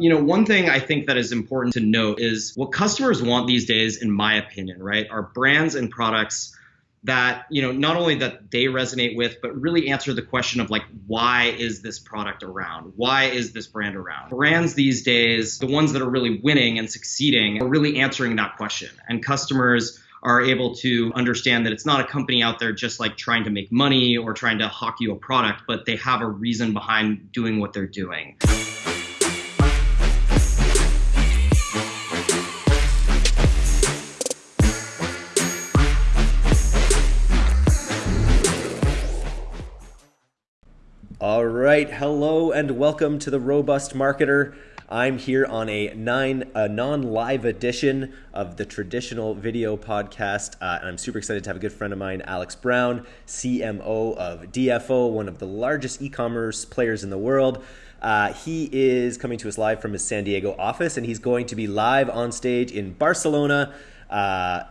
You know, one thing I think that is important to note is what customers want these days, in my opinion, right, are brands and products that you know not only that they resonate with but really answer the question of like why is this product around? Why is this brand around? Brands these days the ones that are really winning and succeeding are really answering that question. And customers are able to understand that it's not a company out there just like trying to make money or trying to hawk you a product but they have a reason behind doing what they're doing right, hello and welcome to the Robust Marketer. I'm here on a nine a non-live edition of the traditional video podcast, uh, and I'm super excited to have a good friend of mine, Alex Brown, CMO of DFO, one of the largest e-commerce players in the world. Uh, he is coming to us live from his San Diego office, and he's going to be live on stage in Barcelona uh,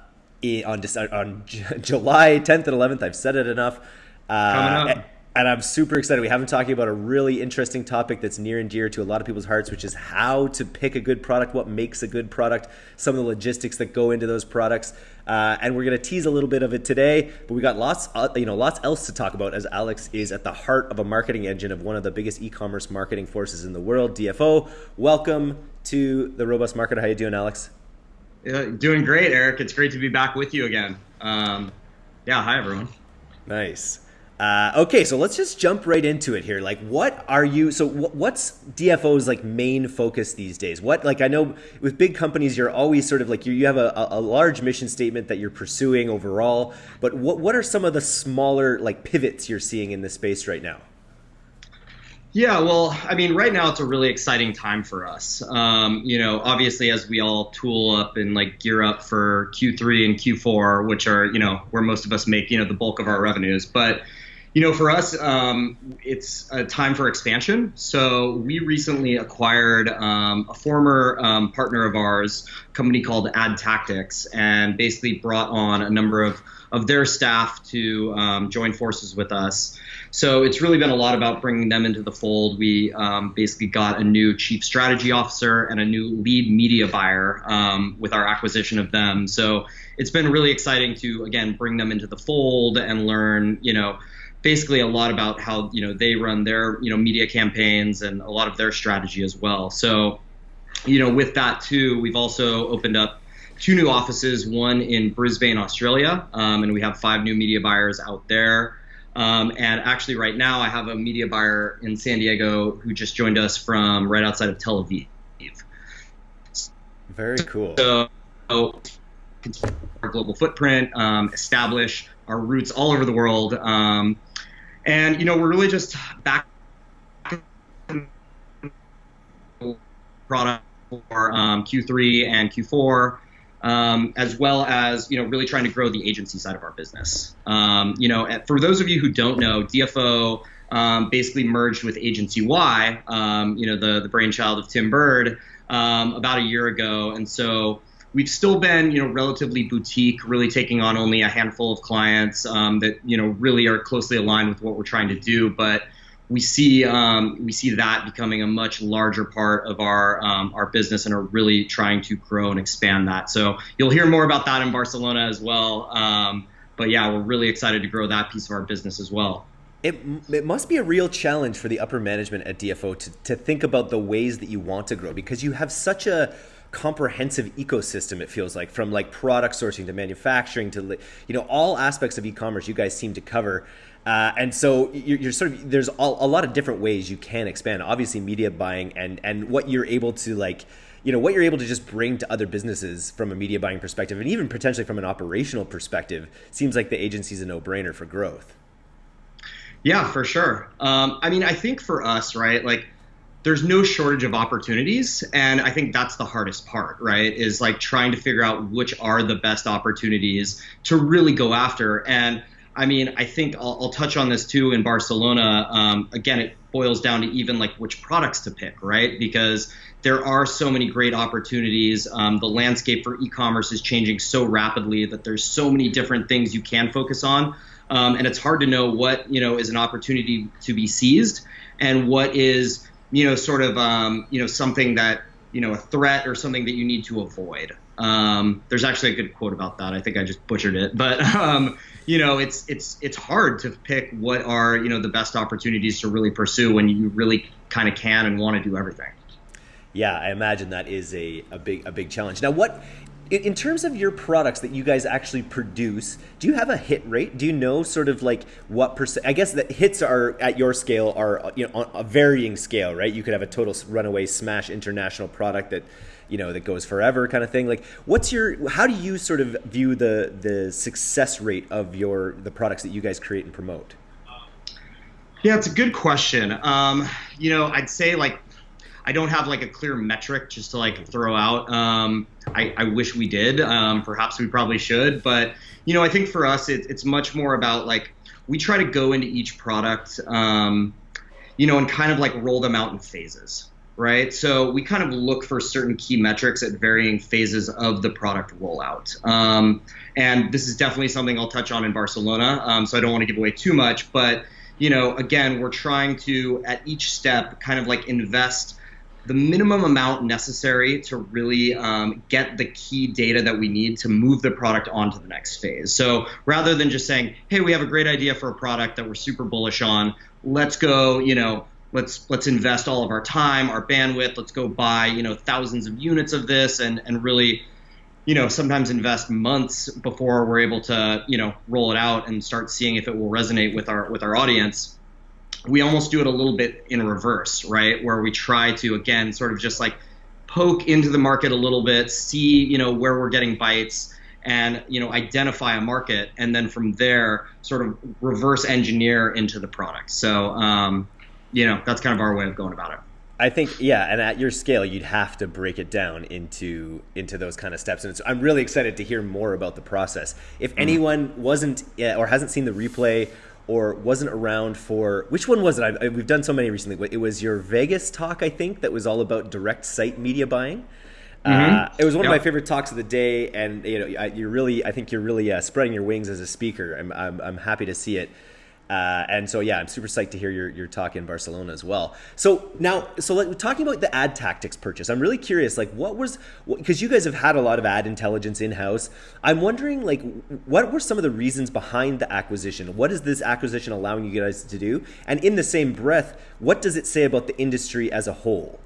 on, on July 10th and 11th. I've said it enough. Uh, Coming up and I'm super excited. We have been talking about a really interesting topic that's near and dear to a lot of people's hearts, which is how to pick a good product, what makes a good product, some of the logistics that go into those products, uh, and we're going to tease a little bit of it today. But we got lots, uh, you know, lots else to talk about as Alex is at the heart of a marketing engine of one of the biggest e-commerce marketing forces in the world, DFO. Welcome to the Robust Marketer. How you doing, Alex? Uh, doing great, Eric. It's great to be back with you again. Um, yeah, hi everyone. Nice. Uh, okay, so let's just jump right into it here. Like, what are you? So, what's DFO's like main focus these days? What like I know with big companies, you're always sort of like you you have a, a large mission statement that you're pursuing overall. But what what are some of the smaller like pivots you're seeing in the space right now? Yeah, well, I mean, right now it's a really exciting time for us. Um, you know, obviously, as we all tool up and like gear up for Q3 and Q4, which are you know where most of us make you know the bulk of our revenues, but you know, for us, um, it's a time for expansion. So we recently acquired um, a former um, partner of ours, a company called Ad Tactics, and basically brought on a number of of their staff to um, join forces with us. So it's really been a lot about bringing them into the fold. We um, basically got a new chief strategy officer and a new lead media buyer um, with our acquisition of them. So it's been really exciting to again bring them into the fold and learn, you know basically a lot about how you know they run their you know media campaigns and a lot of their strategy as well. So, you know, with that too, we've also opened up two new offices, one in Brisbane, Australia, um, and we have five new media buyers out there. Um, and actually, right now, I have a media buyer in San Diego who just joined us from right outside of Tel Aviv. Very cool. So, our global footprint, um, establish our roots all over the world. Um, and you know, we're really just back product for um, Q3 and Q4. Um, as well as you know really trying to grow the agency side of our business. Um, you know, for those of you who don't know, DFO um, basically merged with Agency Y, um, you know, the the brainchild of Tim Burd um, about a year ago, and so we've still been, you know, relatively boutique, really taking on only a handful of clients um, that, you know, really are closely aligned with what we're trying to do. But we see um, we see that becoming a much larger part of our um, our business and are really trying to grow and expand that. So you'll hear more about that in Barcelona as well. Um, but yeah, we're really excited to grow that piece of our business as well. It, it must be a real challenge for the upper management at DFO to, to think about the ways that you want to grow because you have such a comprehensive ecosystem it feels like from like product sourcing to manufacturing to you know all aspects of e-commerce you guys seem to cover. Uh, and so you're, you're, sort of there's all, a lot of different ways you can expand. Obviously media buying and and what you're able to like you know what you're able to just bring to other businesses from a media buying perspective and even potentially from an operational perspective seems like the agency's a no-brainer for growth. Yeah for sure. Um, i mean i think for us right like there's no shortage of opportunities. And i think that's the hardest part right? Is like trying to figure out which are the best opportunities to really go after. And i mean i think i'll, I'll touch on this too in barcelona. Um, again it boils down to even like which products to pick right? Because there are so many great opportunities. Um, the landscape for e-commerce is changing so rapidly that there's so many different things you can focus on. Um, and it's hard to know what you know is an opportunity to be seized and what is you know, sort of, um, you know, something that, you know, a threat or something that you need to avoid. Um, there's actually a good quote about that. I think I just butchered it, but um, you know, it's it's it's hard to pick what are you know the best opportunities to really pursue when you really kind of can and want to do everything. Yeah, I imagine that is a, a big a big challenge. Now, what in terms of your products that you guys actually produce, do you have a hit rate? Do you know sort of like what percent? I guess that hits are at your scale are you know on a varying scale, right? You could have a total runaway smash international product that you know that goes forever kind of thing. Like, what's your? How do you sort of view the the success rate of your the products that you guys create and promote? Yeah, it's a good question. Um, you know, I'd say like I don't have like a clear metric just to like throw out. Um, I, I, wish we did. Um, perhaps we probably should, but you know, I think for us, it, it's much more about like we try to go into each product, um, you know, and kind of like roll them out in phases, right? So we kind of look for certain key metrics at varying phases of the product rollout. Um, and this is definitely something I'll touch on in Barcelona. Um, so I don't want to give away too much, but you know, again, we're trying to at each step kind of like invest the minimum amount necessary to really um, get the key data that we need to move the product on to the next phase. So rather than just saying, "Hey, we have a great idea for a product that we're super bullish on. Let's go," you know, let's let's invest all of our time, our bandwidth. Let's go buy, you know, thousands of units of this, and and really, you know, sometimes invest months before we're able to, you know, roll it out and start seeing if it will resonate with our with our audience we almost do it a little bit in reverse, right? Where we try to again sort of just like poke into the market a little bit, see you know where we're getting bites, and you know identify a market, and then from there sort of reverse engineer into the product. So um, you know that's kind of our way of going about it. I think yeah, and at your scale, you'd have to break it down into into those kind of steps. And I'm really excited to hear more about the process. If mm-hmm. anyone wasn't or hasn't seen the replay or wasn't around for which one was it? I, I, we've done so many recently. It was your Vegas talk, I think, that was all about direct site media buying. Mm-hmm. Uh, it was one yep. of my favorite talks of the day, and you know, you're really, I think you're really uh, spreading your wings as a speaker. I'm, I'm, I'm happy to see it. Uh, and so, yeah, I'm super psyched to hear your, your talk in Barcelona as well. So now, so like, talking about the ad tactics purchase, I'm really curious, like what was, because you guys have had a lot of ad intelligence in-house. I'm wondering like, what were some of the reasons behind the acquisition? What is this acquisition allowing you guys to do? And in the same breath, what does it say about the industry as a whole?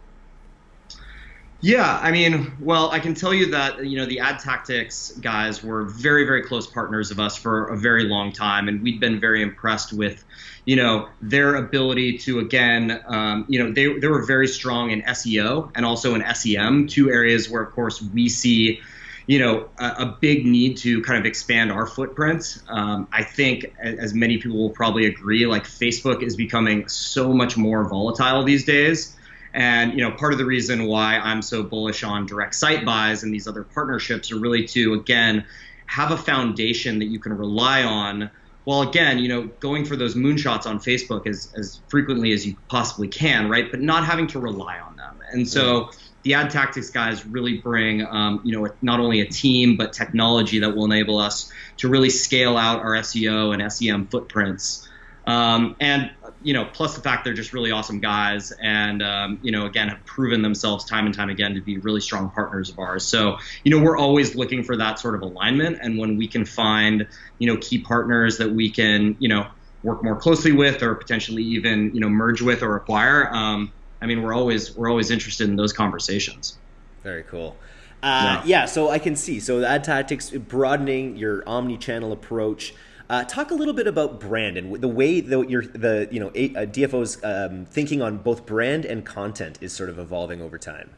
Yeah, I mean, well, I can tell you that you know the ad tactics guys were very, very close partners of us for a very long time, and we'd been very impressed with, you know, their ability to again, um, you know, they they were very strong in SEO and also in SEM, two areas where, of course, we see, you know, a, a big need to kind of expand our footprint. Um, I think, as many people will probably agree, like Facebook is becoming so much more volatile these days and you know, part of the reason why I'm so bullish on direct site buys and these other partnerships are really to again have a foundation that you can rely on. While again, you know, going for those moonshots on Facebook as as frequently as you possibly can, right? But not having to rely on them. And so the ad tactics guys really bring, um, you know, not only a team but technology that will enable us to really scale out our SEO and SEM footprints. Um, and you know, plus the fact they're just really awesome guys, and um, you know, again, have proven themselves time and time again to be really strong partners of ours. So, you know, we're always looking for that sort of alignment, and when we can find, you know, key partners that we can, you know, work more closely with, or potentially even, you know, merge with or acquire, um, I mean, we're always we're always interested in those conversations. Very cool. Uh, yeah. yeah, so I can see. So the ad tactics broadening your omni-channel approach. Uh, talk a little bit about brand and the way that your the you know uh, DFO's um, thinking on both brand and content is sort of evolving over time.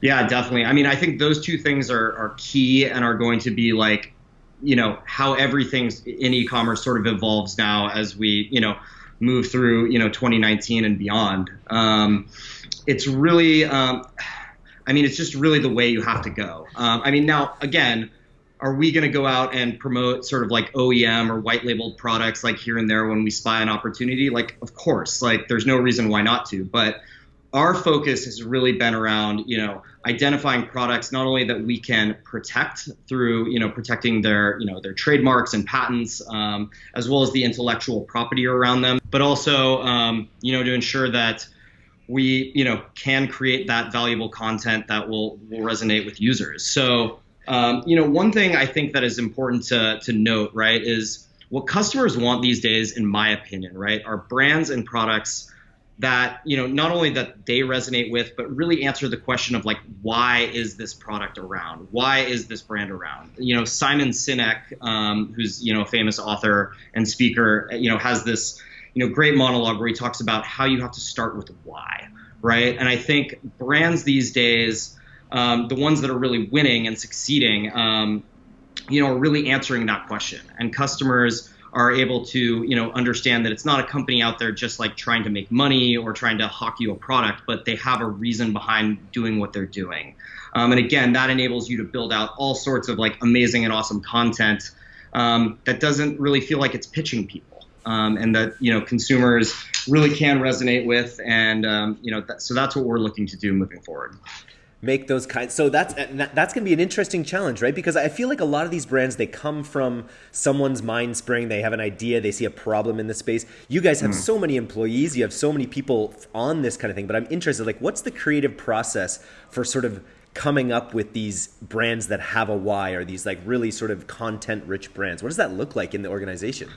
Yeah, definitely. I mean, I think those two things are are key and are going to be like, you know, how everything in e-commerce sort of evolves now as we you know move through you know 2019 and beyond. Um, it's really. Um, I mean, it's just really the way you have to go. Um, I mean, now again, are we going to go out and promote sort of like OEM or white labeled products like here and there when we spy an opportunity? Like, of course, like there's no reason why not to. But our focus has really been around, you know, identifying products not only that we can protect through, you know, protecting their, you know, their trademarks and patents, um, as well as the intellectual property around them, but also, um, you know, to ensure that we you know can create that valuable content that will will resonate with users. So um, you know one thing I think that is important to to note right is what customers want these days, in my opinion, right, are brands and products that you know not only that they resonate with but really answer the question of like why is this product around? Why is this brand around? You know simon sinek um, who's you know a famous author and speaker you know has this you know great monologue where he talks about how you have to start with why right? And i think brands these days um, the ones that are really winning and succeeding um, you know are really answering that question and customers are able to you know understand that it's not a company out there just like trying to make money or trying to hawk you a product, but they have a reason behind doing what they're doing. Um, and again, that enables you to build out all sorts of like amazing and awesome content um, that doesn't really feel like it's pitching people. Um, and that you know consumers really can resonate with, and um, you know that, so that's what we're looking to do moving forward make those kinds so that's that's going to be an interesting challenge right because i feel like a lot of these brands they come from someone's mind spring they have an idea they see a problem in the space you guys have mm. so many employees you have so many people on this kind of thing but i'm interested like what's the creative process for sort of coming up with these brands that have a why or these like really sort of content rich brands what does that look like in the organization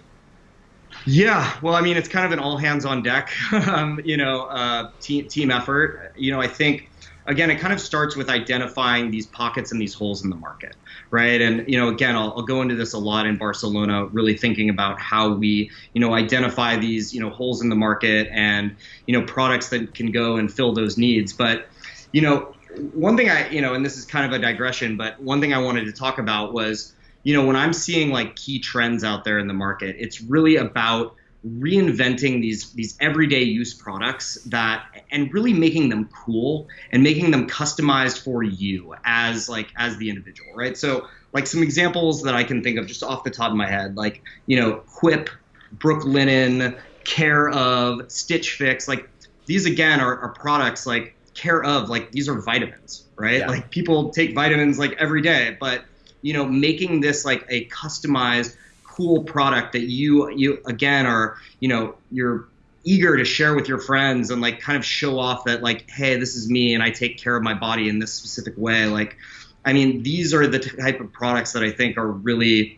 yeah, well, I mean, it's kind of an all hands on deck, um, you know, uh, team team effort. You know, I think again, it kind of starts with identifying these pockets and these holes in the market, right? And you know, again, I'll, I'll, go into this a lot in Barcelona, really thinking about how we, you know, identify these, you know, holes in the market and you know, products that can go and fill those needs. But you know, one thing I, you know, and this is kind of a digression, but one thing I wanted to talk about was, you know, when I'm seeing like key trends out there in the market, it's really about reinventing these these everyday use products that and really making them cool and making them customized for you as like as the individual right so like some examples that i can think of just off the top of my head like you know quip brooklinen care of stitch fix like these again are, are products like care of like these are vitamins right yeah. like people take vitamins like every day but you know making this like a customized cool product that you you again are you know you're eager to share with your friends and like kind of show off that like hey this is me and I take care of my body in this specific way. Like I mean these are the type of products that I think are really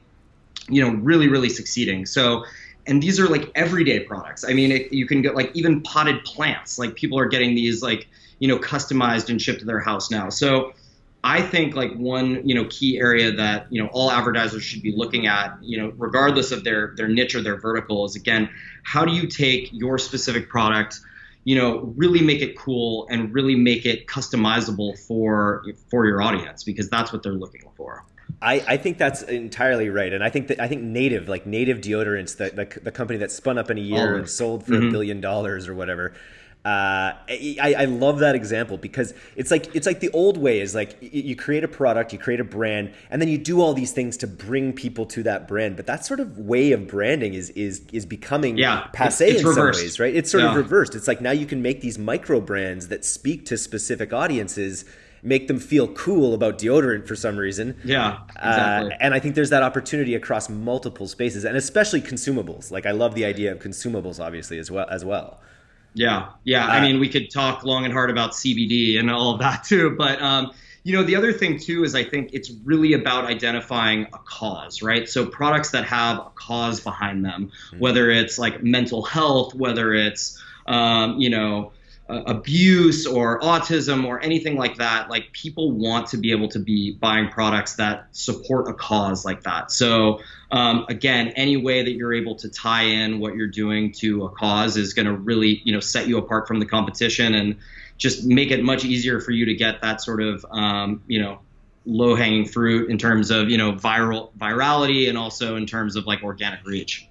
you know really really succeeding. So and these are like everyday products. I mean it, you can get like even potted plants. Like people are getting these like you know customized and shipped to their house now. So I think like one you know key area that you know all advertisers should be looking at you know regardless of their their niche or their vertical is again how do you take your specific product you know really make it cool and really make it customizable for for your audience because that's what they're looking for. I, I think that's entirely right, and I think that I think Native, like Native Deodorants, the the, the company that spun up in a year oh. and sold for a mm-hmm. billion dollars or whatever uh, I, I love that example because it's like it's like the old way is like you create a product, you create a brand, and then you do all these things to bring people to that brand. But that sort of way of branding is is is becoming yeah, passe it's, it's in reversed. some ways, right? It's sort yeah. of reversed. It's like now you can make these micro brands that speak to specific audiences make them feel cool about deodorant for some reason. Yeah, uh, exactly. Uh, and I think there's that opportunity across multiple spaces, and especially consumables. Like I love the idea of consumables, obviously as well as well. Yeah, yeah. Uh, I mean, we could talk long and hard about CBD and all of that too, but um, you know, the other thing too is I think it's really about identifying a cause, right? So products that have a cause behind them, mm-hmm. whether it's like mental health, whether it's um, you know uh, abuse or autism or anything like that, like people want to be able to be buying products that support a cause like that. So um, again, any way that you're able to tie in what you're doing to a cause is going to really, you know, set you apart from the competition and just make it much easier for you to get that sort of, um, you know, low hanging fruit in terms of, you know, viral virality and also in terms of like organic reach.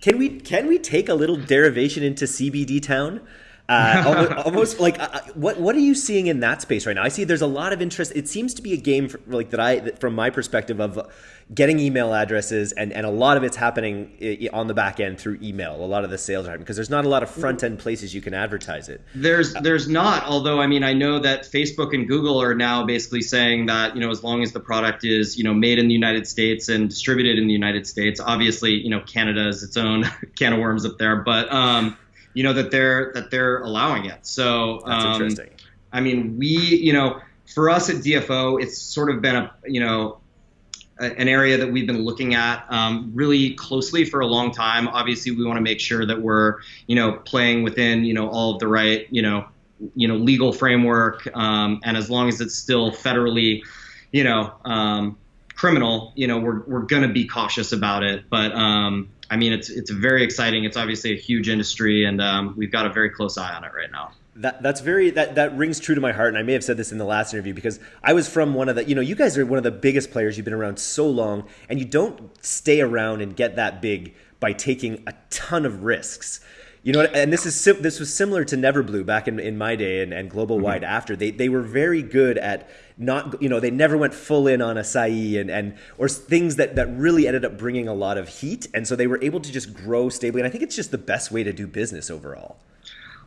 Can we can we take a little derivation into CBD town? Uh, almost, almost, like uh, uh, what what are you seeing in that space right now? I see there's a lot of interest. It seems to be a game for, like that I from my perspective of getting email addresses and and a lot of it's happening on the back end through email. A lot of the sales are because there's not a lot of front end places you can advertise it. There's there's not. Although I mean I know that Facebook and Google are now basically saying that you know as long as the product is you know made in the United States and distributed in the United States, obviously you know Canada is its own can of worms up there, but um you know that they're that they're allowing it. So that's um, interesting. I mean, we you know for us at DFO, it's sort of been a you know an area that we've been looking at um, really closely for a long time. Obviously, we want to make sure that we're, you know, playing within, you know, all of the right, you know, you know, legal framework, um, and as long as it's still federally, you know, um, criminal, you know, we're we're gonna be cautious about it. But um, I mean, it's it's very exciting. It's obviously a huge industry, and um, we've got a very close eye on it right now. That that's very that that rings true to my heart, and I may have said this in the last interview because I was from one of the you know you guys are one of the biggest players. You've been around so long, and you don't stay around and get that big by taking a ton of risks. You know, and this is this was similar to Neverblue back in, in my day and, and Global mm-hmm. Wide mm-hmm. after. They they were very good at not you know they never went full in on acai and and or things that that really ended up bringing a lot of heat, and so they were able to just grow stably. And I think it's just the best way to do business overall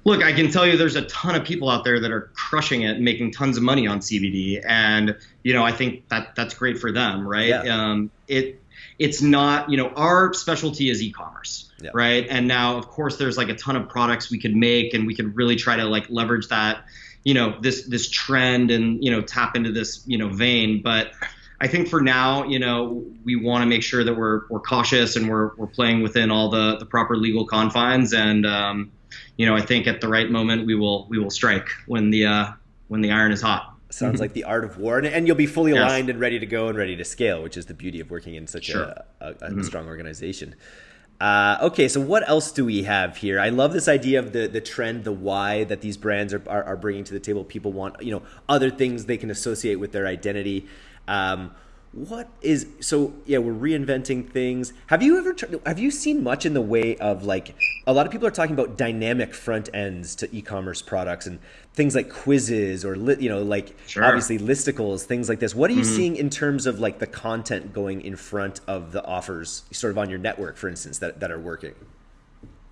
look, I can tell you there's a ton of people out there that are crushing it, making tons of money on CBD, and you know I think that that's great for them, right? Yeah. Um, it it's not you know our specialty is e-commerce, yeah. right? And now of course there's like a ton of products we could make, and we could really try to like leverage that, you know, this this trend and you know tap into this you know vein, but. I think for now, you know, we want to make sure that we're we're cautious and we're we're playing within all the the proper legal confines and um, you know, I think at the right moment we will we will strike when the uh, when the iron is hot. Sounds like the art of war, and, and you'll be fully yes. aligned and ready to go and ready to scale, which is the beauty of working in such sure. a, a, a mm-hmm. strong organization. Uh, okay, so what else do we have here? I love this idea of the the trend, the why that these brands are, are, are bringing to the table. People want you know other things they can associate with their identity. Um, what is so yeah we're reinventing things have you ever have you seen much in the way of like a lot of people are talking about dynamic front ends to e-commerce products and things like quizzes or li, you know like sure. obviously listicles things like this what are you mm-hmm. seeing in terms of like the content going in front of the offers sort of on your network for instance that, that are working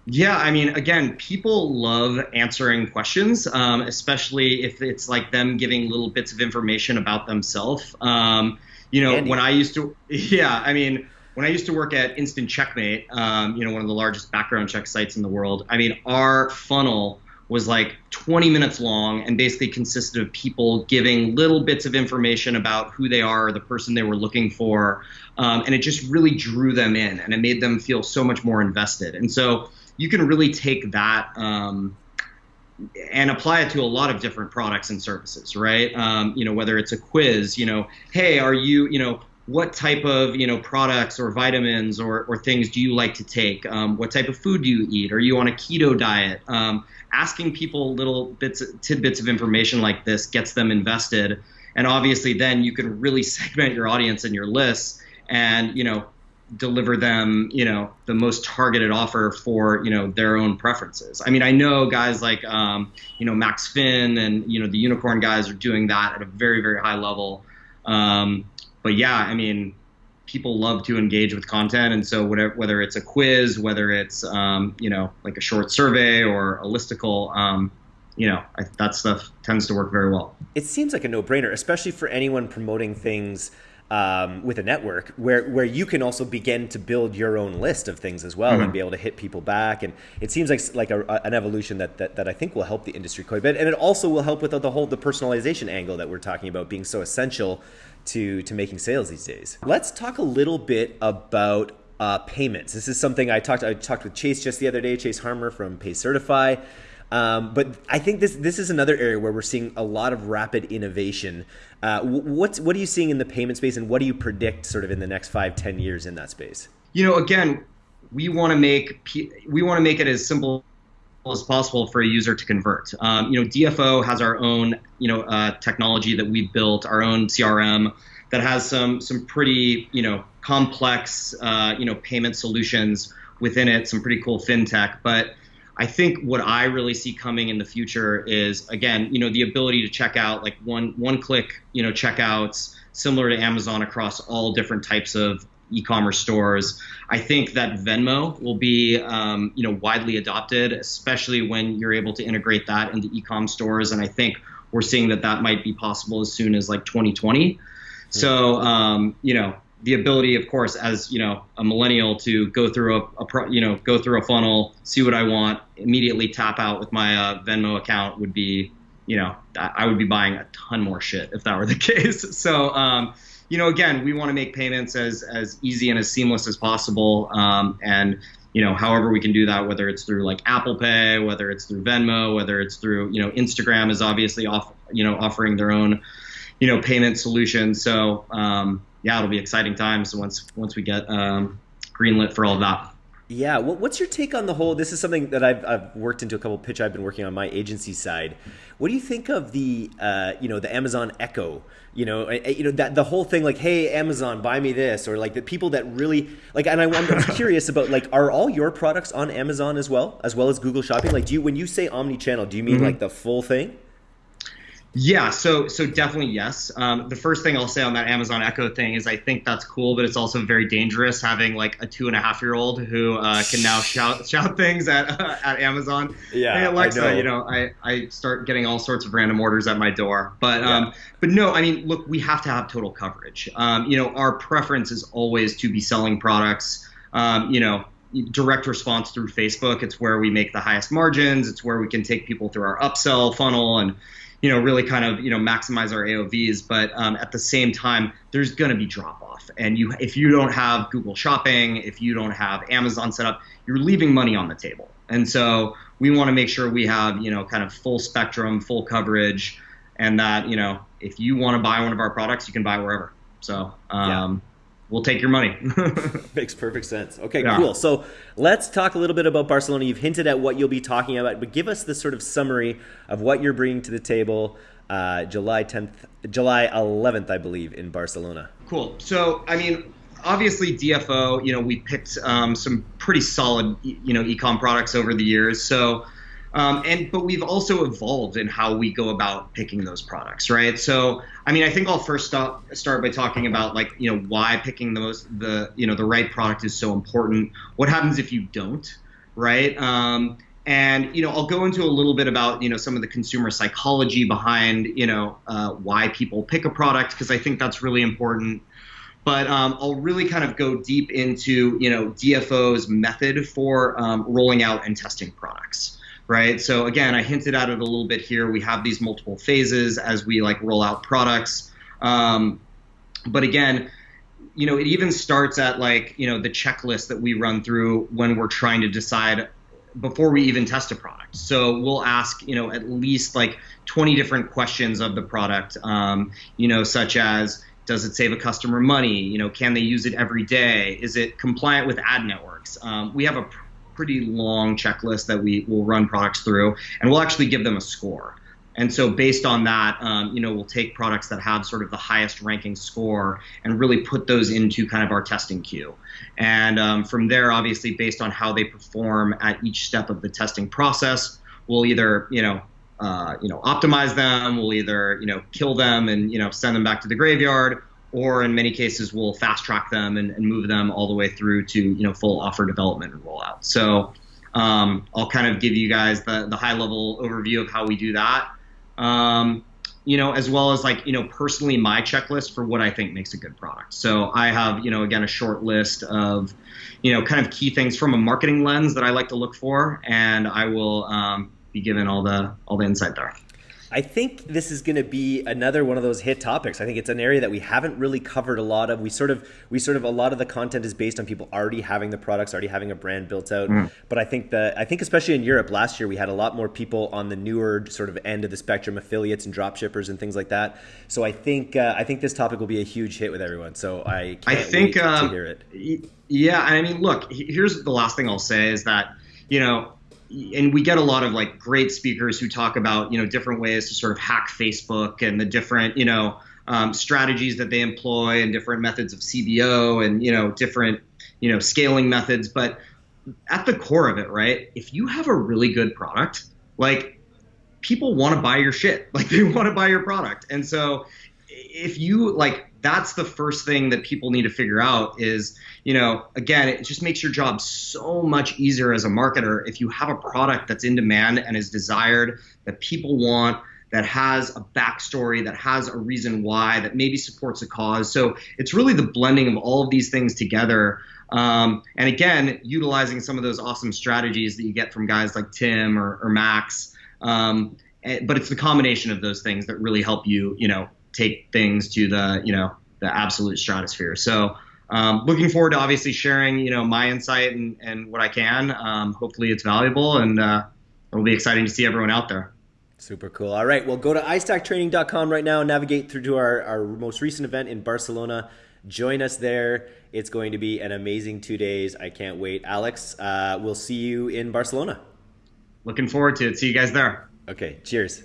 yeah, I mean, again, people love answering questions, um, especially if it's like them giving little bits of information about themselves. Um, you know, Andy. when I used to, yeah, I mean, when I used to work at Instant Checkmate, um, you know, one of the largest background check sites in the world, I mean, our funnel was like 20 minutes long and basically consisted of people giving little bits of information about who they are, the person they were looking for. Um, and it just really drew them in and it made them feel so much more invested. And so you can really take that. Um, and apply it to a lot of different products and services, right? Um, you know, whether it's a quiz, you know, hey, are you, you know, what type of you know products or vitamins or, or things do you like to take? Um, what type of food do you eat? Are you on a keto diet? Um, asking people little bits, tidbits of information like this gets them invested, and obviously then you can really segment your audience and your lists, and you know deliver them, you know, the most targeted offer for, you know, their own preferences. I mean, I know guys like, um, you know, Max Finn and, you know, the unicorn guys are doing that at a very, very high level. Um, but yeah, I mean, people love to engage with content. And so whatever, whether it's a quiz, whether it's, um, you know, like a short survey or a listicle, um, you know, I, that stuff tends to work very well. It seems like a no brainer, especially for anyone promoting things um, with a network where where you can also begin to build your own list of things as well mm-hmm. and be able to hit people back and it seems like like a, an evolution that, that that I think will help the industry quite a bit and it also will help with the whole the personalization angle that we're talking about being so essential to to making sales these days. Let's talk a little bit about uh, payments. This is something I talked I talked with Chase just the other day, Chase Harmer from PayCertify. Um, but I think this this is another area where we're seeing a lot of rapid innovation. Uh, what's what are you seeing in the payment space, and what do you predict sort of in the next five, ten years in that space? You know, again, we want to make we want to make it as simple as possible for a user to convert. Um, you know, DFO has our own you know uh, technology that we built, our own CRM that has some some pretty you know complex uh, you know payment solutions within it, some pretty cool fintech, but I think what I really see coming in the future is again, you know, the ability to check out like one one click, you know, checkouts similar to Amazon across all different types of e-commerce stores. I think that Venmo will be, um, you know, widely adopted, especially when you're able to integrate that into e-com stores. And I think we're seeing that that might be possible as soon as like 2020. So, um, you know, the ability, of course, as you know, a millennial to go through a, a pro, you know go through a funnel, see what I want, immediately tap out with my uh, Venmo account would be, you know, I would be buying a ton more shit if that were the case. So, um, you know, again, we want to make payments as as easy and as seamless as possible, um, and you know, however we can do that, whether it's through like Apple Pay, whether it's through Venmo, whether it's through, you know, Instagram is obviously off, you know, offering their own, you know, payment solutions. So, um, yeah, it'll be exciting times once once we get um, greenlit for all of that. Yeah, what's your take on the whole? This is something that I've, I've worked into a couple pitch I've been working on my agency side. What do you think of the uh, you know the Amazon Echo? You know, you know that the whole thing like, hey Amazon, buy me this, or like the people that really like. And I, I'm curious about like, are all your products on Amazon as well, as well as Google Shopping? Like, do you when you say omni-channel, do you mean mm-hmm. like the full thing? Yeah, so so definitely yes. Um, the first thing I'll say on that Amazon Echo thing is I think that's cool, but it's also very dangerous having like a two and a half year old who uh, can now shout shout things at uh, at Amazon. Yeah, hey Alexa, know. you know, I, I start getting all sorts of random orders at my door. But yeah. um, but no, I mean, look, we have to have total coverage. Um, you know, our preference is always to be selling products. Um, you know, direct response through Facebook. It's where we make the highest margins. It's where we can take people through our upsell funnel and you know, really kind of, you know, maximize our AOVs. But um, at the same time, there's going to be drop off. And you, if you don't have Google Shopping, if you don't have Amazon set up, you're leaving money on the table. And so we want to make sure we have, you know, kind of full spectrum, full coverage, and that, you know, if you want to buy one of our products, you can buy wherever. So, um, yeah we'll take your money. Makes perfect sense. Okay, yeah. cool. So let's talk a little bit about Barcelona. You've hinted at what you'll be talking about, but give us the sort of summary of what you're bringing to the table. Uh, July 10th, July 11th, I believe, in Barcelona. Cool. So, I mean, obviously DFO, you know, we picked um, some pretty solid, you know, ecom products over the years. So, um, and but we've also evolved in how we go about picking those products, right? So I mean, I think I'll first start start by talking about like you know why picking the most the you know the right product is so important. What happens if you don't, right? Um, and you know I'll go into a little bit about you know some of the consumer psychology behind you know uh, why people pick a product because I think that's really important. But um, I'll really kind of go deep into you know DFO's method for um, rolling out and testing products right? So again, I hinted at it a little bit here. We have these multiple phases as we like roll out products. Um, but again, you know, it even starts at like, you know, the checklist that we run through when we're trying to decide before we even test a product. So we'll ask, you know, at least like 20 different questions of the product, um, you know, such as, does it save a customer money? You know, can they use it every day? Is it compliant with ad networks? Um, we have a pretty long checklist that we will run products through, and we'll actually give them a score. And so, based on that, um, you know, we'll take products that have sort of the highest ranking score and really put those into kind of our testing queue. And um, from there, obviously, based on how they perform at each step of the testing process, we'll either, you know, uh, you know, optimize them. We'll either, you know, kill them and you know send them back to the graveyard, or in many cases we'll fast track them and, and, move them all the way through to you know full offer development and rollout. So um, I'll kind of give you guys the, the high level overview of how we do that. Um, you know, as well as like, you know, personally my checklist for what I think makes a good product. So I have, you know, again, a short list of, you know, kind of key things from a marketing lens that I like to look for, and I will um, be given all the all the insight there. I think this is going to be another one of those hit topics. I think it's an area that we haven't really covered a lot of. We sort of, we sort of, a lot of the content is based on people already having the products, already having a brand built out. Mm. But I think that, I think especially in Europe last year, we had a lot more people on the newer sort of end of the spectrum, affiliates and drop shippers and things like that. So I think, uh, I think this topic will be a huge hit with everyone. So I can't I think, um, to hear it. Yeah, I mean, look, here's the last thing I'll say is that you know and we get a lot of like great speakers who talk about you know different ways to sort of hack Facebook and the different you know um, strategies that they employ and different methods of CBO and you know different you know scaling methods. But at the core of it, right? If you have a really good product, like people want to buy your shit, like they want to buy your product, and so if you like that's the first thing that people need to figure out is you know again it just makes your job so much easier as a marketer if you have a product that's in demand and is desired that people want that has a backstory, that has a reason why, that maybe supports a cause. So it's really the blending of all of these things together. Um, and again, utilizing some of those awesome strategies that you get from guys like Tim or, or Max. Um, eh, but it's the combination of those things that really help you, you know, take things to the, you know, the absolute stratosphere. So um, looking forward to obviously sharing, you know, my insight and, and what I can. Um, hopefully it's valuable and uh, it'll be exciting to see everyone out there. Super cool. All right. Well, go to istacktraining.com right now, and navigate through to our, our most recent event in Barcelona. Join us there. It's going to be an amazing two days. I can't wait. Alex, uh, we'll see you in Barcelona. Looking forward to it. See you guys there. Okay. Cheers.